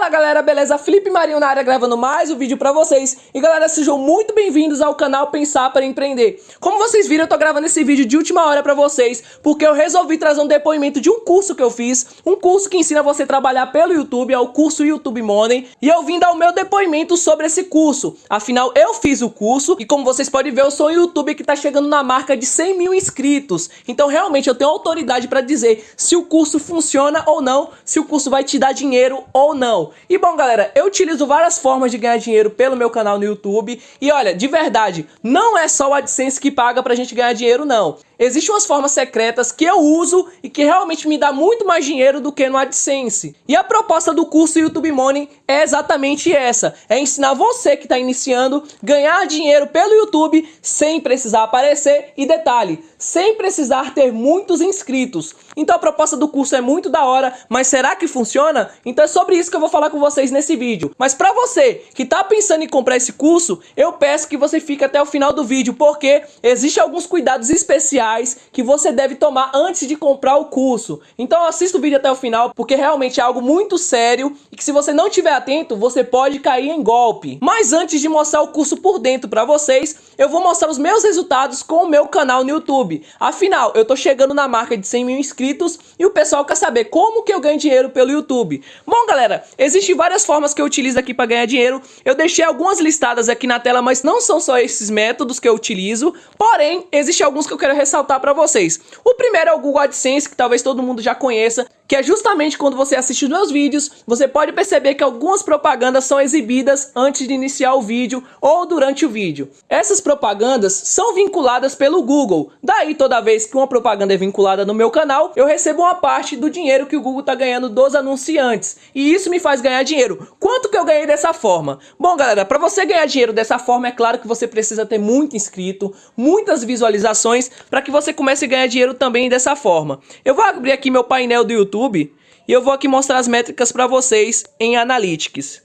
Fala galera, beleza? Felipe Marinho na área gravando mais um vídeo pra vocês. E galera, sejam muito bem-vindos ao canal Pensar para Empreender. Como vocês viram, eu tô gravando esse vídeo de última hora pra vocês Porque eu resolvi trazer um depoimento de um curso que eu fiz Um curso que ensina você a trabalhar pelo YouTube, é o curso YouTube Money E eu vim dar o meu depoimento sobre esse curso. Afinal, eu fiz o curso E como vocês podem ver, eu sou um YouTube que tá chegando na marca de 100 mil inscritos. Então realmente eu tenho autoridade pra dizer se o curso funciona ou não Se o curso vai te dar dinheiro ou não e bom, galera, eu utilizo várias formas de ganhar dinheiro pelo meu canal no YouTube. E olha, de verdade, não é só o AdSense que paga pra gente ganhar dinheiro, não. Existem umas formas secretas que eu uso e que realmente me dá muito mais dinheiro do que no AdSense. E a proposta do curso YouTube Money é exatamente essa. É ensinar você que está iniciando ganhar dinheiro pelo YouTube sem precisar aparecer e detalhe, sem precisar ter muitos inscritos. Então a proposta do curso é muito da hora, mas será que funciona? Então é sobre isso que eu vou falar com vocês nesse vídeo. Mas para você que está pensando em comprar esse curso, eu peço que você fique até o final do vídeo, porque existem alguns cuidados especiais que você deve tomar antes de comprar o curso. Então assista o vídeo até o final, porque realmente é algo muito sério e que se você não estiver atento, você pode cair em golpe. Mas antes de mostrar o curso por dentro para vocês, eu vou mostrar os meus resultados com o meu canal no YouTube. Afinal, eu tô chegando na marca de 100 mil inscritos e o pessoal quer saber como que eu ganho dinheiro pelo YouTube. Bom, galera, existem várias formas que eu utilizo aqui para ganhar dinheiro. Eu deixei algumas listadas aqui na tela, mas não são só esses métodos que eu utilizo. Porém, existem alguns que eu quero ressaltar ressaltar para vocês. O primeiro é o Google AdSense, que talvez todo mundo já conheça, que é justamente quando você assiste os meus vídeos, você pode perceber que algumas propagandas são exibidas antes de iniciar o vídeo ou durante o vídeo. Essas propagandas são vinculadas pelo Google, daí toda vez que uma propaganda é vinculada no meu canal, eu recebo uma parte do dinheiro que o Google está ganhando dos anunciantes, e isso me faz ganhar dinheiro. Quanto que eu ganhei dessa forma? Bom galera, para você ganhar dinheiro dessa forma, é claro que você precisa ter muito inscrito, muitas visualizações, para que você comece a ganhar dinheiro também dessa forma. Eu vou abrir aqui meu painel do YouTube, YouTube e eu vou aqui mostrar as métricas para vocês em Analytics.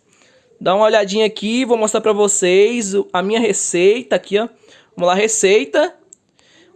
Dá uma olhadinha aqui, vou mostrar para vocês a minha receita aqui, ó. Vamos lá, receita.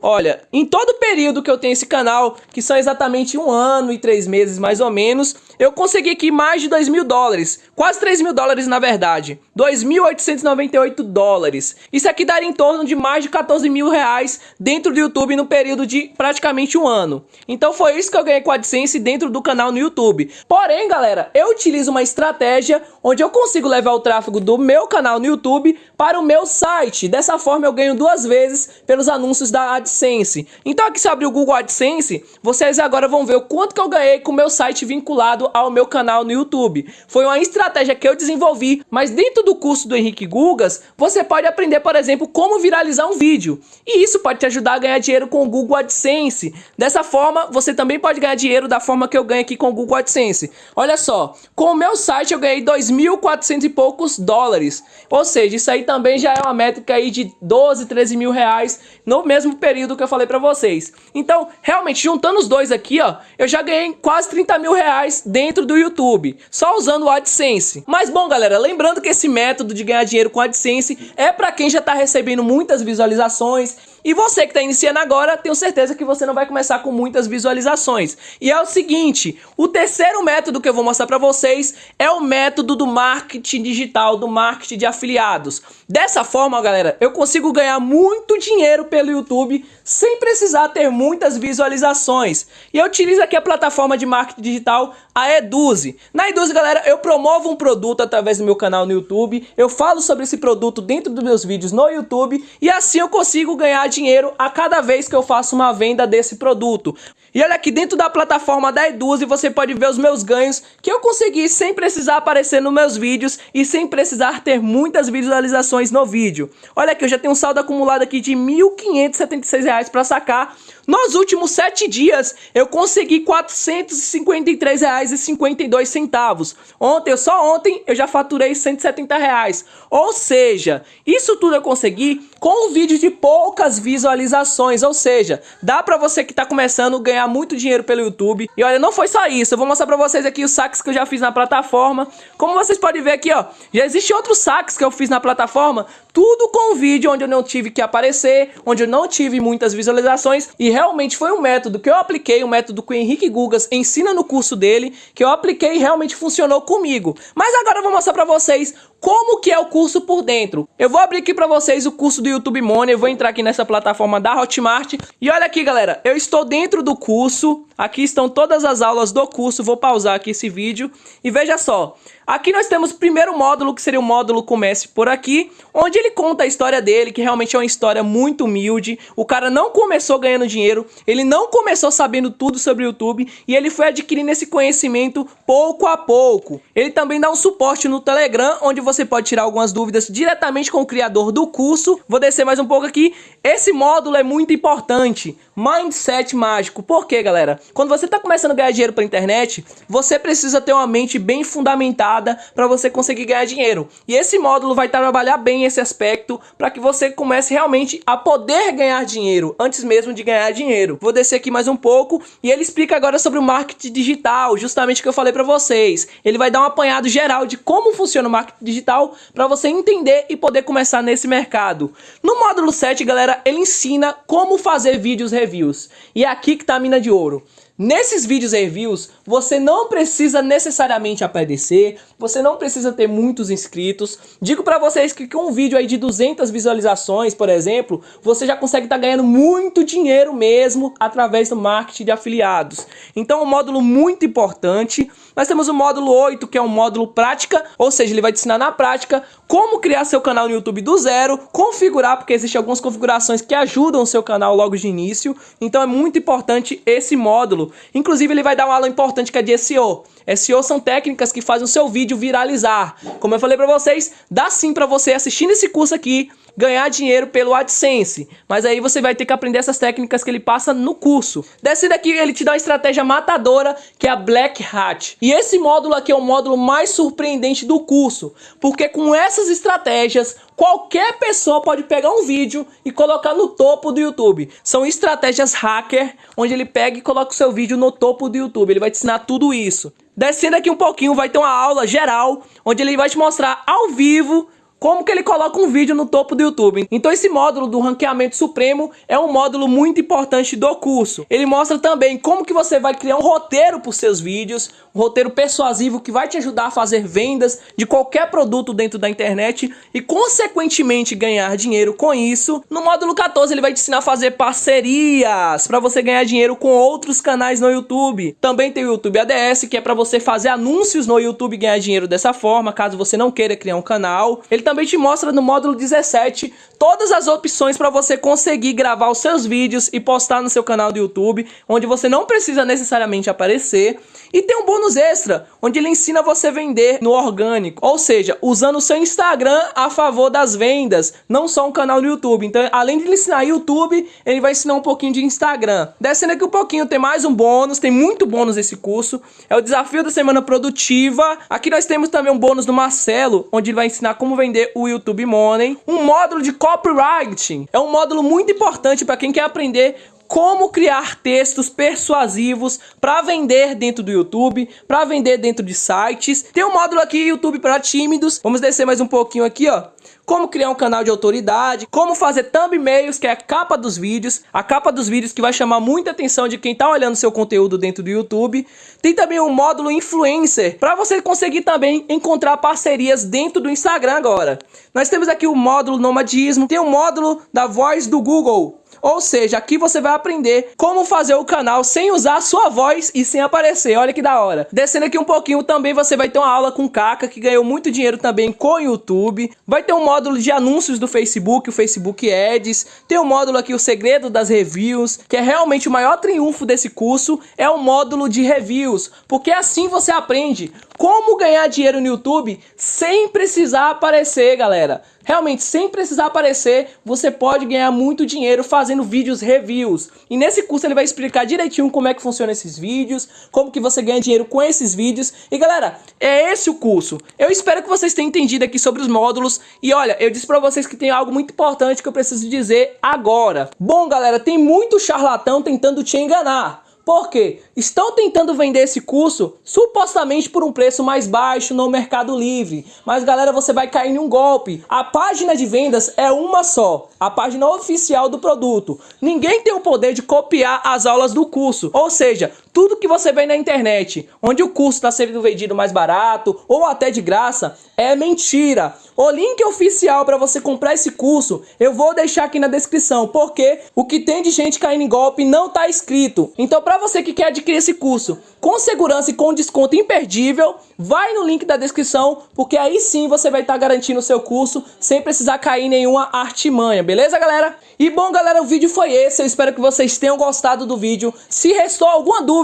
Olha, em todo o período que eu tenho esse canal, que são exatamente um ano e três meses mais ou menos, eu consegui aqui mais de 2 mil dólares, quase 3 mil dólares na verdade, 2.898 dólares. Isso aqui daria em torno de mais de 14 mil reais dentro do YouTube no período de praticamente um ano. Então foi isso que eu ganhei com a AdSense dentro do canal no YouTube. Porém, galera, eu utilizo uma estratégia onde eu consigo levar o tráfego do meu canal no YouTube para o meu site. Dessa forma eu ganho duas vezes pelos anúncios da AdSense. Então aqui se abrir o Google AdSense, vocês agora vão ver o quanto que eu ganhei com o meu site vinculado ao meu canal no YouTube. Foi uma estratégia que eu desenvolvi, mas dentro do curso do Henrique Gugas, você pode aprender, por exemplo, como viralizar um vídeo. E isso pode te ajudar a ganhar dinheiro com o Google AdSense. Dessa forma, você também pode ganhar dinheiro da forma que eu ganho aqui com o Google AdSense. Olha só, com o meu site eu ganhei 2.400 e poucos dólares. Ou seja, isso aí também já é uma métrica aí de 12, 13 mil reais no mesmo período que eu falei pra vocês. Então, realmente, juntando os dois aqui, ó, eu já ganhei quase 30 mil reais dentro do YouTube, só usando o AdSense. Mas bom, galera, lembrando que esse método de ganhar dinheiro com AdSense é para quem já está recebendo muitas visualizações, e você que está iniciando agora, tenho certeza que você não vai começar com muitas visualizações. E é o seguinte, o terceiro método que eu vou mostrar para vocês é o método do marketing digital, do marketing de afiliados. Dessa forma, galera, eu consigo ganhar muito dinheiro pelo YouTube sem precisar ter muitas visualizações. E eu utilizo aqui a plataforma de marketing digital, a Eduze. Na Eduze, galera, eu promovo um produto através do meu canal no YouTube, eu falo sobre esse produto dentro dos meus vídeos no YouTube e assim eu consigo ganhar dinheiro a cada vez que eu faço uma venda desse produto. E olha aqui dentro da plataforma da Eduze você pode ver os meus ganhos que eu consegui sem precisar aparecer nos meus vídeos e sem precisar ter muitas visualizações no vídeo. Olha aqui, eu já tenho um saldo acumulado aqui de R$ 1.576 para sacar. Nos últimos 7 dias eu consegui R$ 453,52. Ontem, só ontem, eu já faturei 170 reais. Ou seja, isso tudo eu consegui com um vídeo de poucas visualizações. Ou seja, dá para você que está começando ganhar muito dinheiro pelo YouTube. E olha, não foi só isso, eu vou mostrar pra vocês aqui os saques que eu já fiz na plataforma. Como vocês podem ver aqui, ó, já existe outros saques que eu fiz na plataforma, tudo com vídeo onde eu não tive que aparecer, onde eu não tive muitas visualizações e realmente foi um método que eu apliquei, um método que o Henrique Gugas ensina no curso dele, que eu apliquei e realmente funcionou comigo. Mas agora eu vou mostrar pra vocês como que é o curso por dentro. Eu vou abrir aqui pra vocês o curso do YouTube Money, eu vou entrar aqui nessa plataforma da Hotmart. E olha aqui, galera, eu estou dentro do curso, aqui estão todas as aulas do curso, vou pausar aqui esse vídeo. E veja só, Aqui nós temos o primeiro módulo, que seria o módulo Comece por aqui, onde ele conta a história dele, que realmente é uma história muito humilde. O cara não começou ganhando dinheiro, ele não começou sabendo tudo sobre o YouTube e ele foi adquirindo esse conhecimento pouco a pouco. Ele também dá um suporte no Telegram, onde você pode tirar algumas dúvidas diretamente com o criador do curso. Vou descer mais um pouco aqui. Esse módulo é muito importante. Mindset mágico. Por quê, galera? Quando você está começando a ganhar dinheiro pela internet, você precisa ter uma mente bem fundamentada para você conseguir ganhar dinheiro. E esse módulo vai trabalhar bem esse aspecto para que você comece realmente a poder ganhar dinheiro, antes mesmo de ganhar dinheiro. Vou descer aqui mais um pouco e ele explica agora sobre o marketing digital, justamente o que eu falei para vocês. Ele vai dar um apanhado geral de como funciona o marketing digital para você entender e poder começar nesse mercado. No módulo 7, galera, ele ensina como fazer vídeos reviews. E é aqui que tá a mina de ouro. Nesses vídeos reviews, você não precisa necessariamente aparecer, você não precisa ter muitos inscritos. Digo para vocês que com um vídeo aí de 200 visualizações, por exemplo, você já consegue estar tá ganhando muito dinheiro mesmo através do marketing de afiliados. Então, um módulo muito importante. Nós temos o módulo 8, que é um módulo prática, ou seja, ele vai te ensinar na prática como criar seu canal no YouTube do zero, configurar, porque existem algumas configurações que ajudam o seu canal logo de início. Então, é muito importante esse módulo. Inclusive, ele vai dar uma aula importante que é de SEO. SEO são técnicas que fazem o seu vídeo viralizar. Como eu falei para vocês, dá sim para você assistindo esse curso aqui, ganhar dinheiro pelo AdSense. Mas aí você vai ter que aprender essas técnicas que ele passa no curso. Desse daqui ele te dá uma estratégia matadora, que é a Black Hat. E esse módulo aqui é o módulo mais surpreendente do curso, porque com essas estratégias qualquer pessoa pode pegar um vídeo e colocar no topo do YouTube. São estratégias hacker, onde ele pega e coloca o seu vídeo no topo do YouTube. Ele vai te ensinar tudo isso. Descendo aqui um pouquinho, vai ter uma aula geral, onde ele vai te mostrar ao vivo como que ele coloca um vídeo no topo do YouTube. Então esse módulo do ranqueamento supremo é um módulo muito importante do curso. Ele mostra também como que você vai criar um roteiro para os seus vídeos, um roteiro persuasivo que vai te ajudar a fazer vendas de qualquer produto dentro da internet e consequentemente ganhar dinheiro com isso. No módulo 14 ele vai te ensinar a fazer parcerias para você ganhar dinheiro com outros canais no YouTube. Também tem o YouTube ADS que é para você fazer anúncios no YouTube e ganhar dinheiro dessa forma, caso você não queira criar um canal. Ele também te mostra no módulo 17 todas as opções para você conseguir gravar os seus vídeos e postar no seu canal do YouTube, onde você não precisa necessariamente aparecer. E tem um bônus extra, onde ele ensina você a vender no orgânico, ou seja, usando o seu Instagram a favor das vendas, não só um canal no YouTube. Então, além de ele ensinar YouTube, ele vai ensinar um pouquinho de Instagram. Descendo aqui um pouquinho, tem mais um bônus, tem muito bônus esse curso. É o desafio da semana produtiva. Aqui nós temos também um bônus do Marcelo, onde ele vai ensinar como vender o YouTube Money. Um módulo de copywriting é um módulo muito importante para quem quer aprender como criar textos persuasivos para vender dentro do YouTube, para vender dentro de sites. Tem um módulo aqui, YouTube para tímidos. Vamos descer mais um pouquinho aqui, ó como criar um canal de autoridade, como fazer thumbnails, que é a capa dos vídeos, a capa dos vídeos que vai chamar muita atenção de quem está olhando seu conteúdo dentro do YouTube. Tem também um módulo influencer, para você conseguir também encontrar parcerias dentro do Instagram agora. Nós temos aqui o módulo nomadismo, tem o módulo da voz do Google, ou seja, aqui você vai aprender como fazer o canal sem usar a sua voz e sem aparecer. Olha que da hora. Descendo aqui um pouquinho, também você vai ter uma aula com Kaka, que ganhou muito dinheiro também com o YouTube. Vai ter um módulo de anúncios do Facebook, o Facebook Ads. Tem um módulo aqui, o segredo das reviews, que é realmente o maior triunfo desse curso, é o módulo de reviews. Porque assim você aprende como ganhar dinheiro no YouTube sem precisar aparecer, galera. Realmente, sem precisar aparecer, você pode ganhar muito dinheiro fazendo vídeos reviews. E nesse curso ele vai explicar direitinho como é que funciona esses vídeos, como que você ganha dinheiro com esses vídeos. E galera, é esse o curso. Eu espero que vocês tenham entendido aqui sobre os módulos. E olha, eu disse pra vocês que tem algo muito importante que eu preciso dizer agora. Bom, galera, tem muito charlatão tentando te enganar. Por quê? Estão tentando vender esse curso supostamente por um preço mais baixo no Mercado Livre. Mas galera, você vai cair em um golpe. A página de vendas é uma só, a página oficial do produto. Ninguém tem o poder de copiar as aulas do curso. Ou seja, tudo que você vê na internet, onde o curso está sendo vendido mais barato ou até de graça, é mentira. O link oficial para você comprar esse curso eu vou deixar aqui na descrição, porque o que tem de gente caindo em golpe não está escrito. Então, para você que quer adquirir esse curso com segurança e com desconto imperdível, vai no link da descrição, porque aí sim você vai estar tá garantindo o seu curso sem precisar cair em nenhuma artimanha, beleza, galera? E bom, galera, o vídeo foi esse. Eu espero que vocês tenham gostado do vídeo. Se restou alguma dúvida,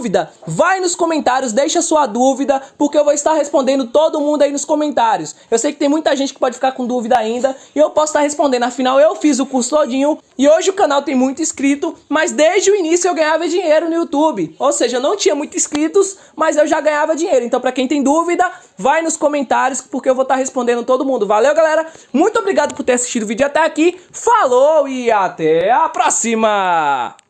vai nos comentários, deixa sua dúvida, porque eu vou estar respondendo todo mundo aí nos comentários. Eu sei que tem muita gente que pode ficar com dúvida ainda e eu posso estar respondendo. Afinal, eu fiz o curso todinho e hoje o canal tem muito inscrito, mas desde o início eu ganhava dinheiro no YouTube. Ou seja, eu não tinha muitos inscritos, mas eu já ganhava dinheiro. Então, para quem tem dúvida, vai nos comentários, porque eu vou estar respondendo todo mundo. Valeu, galera? Muito obrigado por ter assistido o vídeo até aqui. Falou e até a próxima!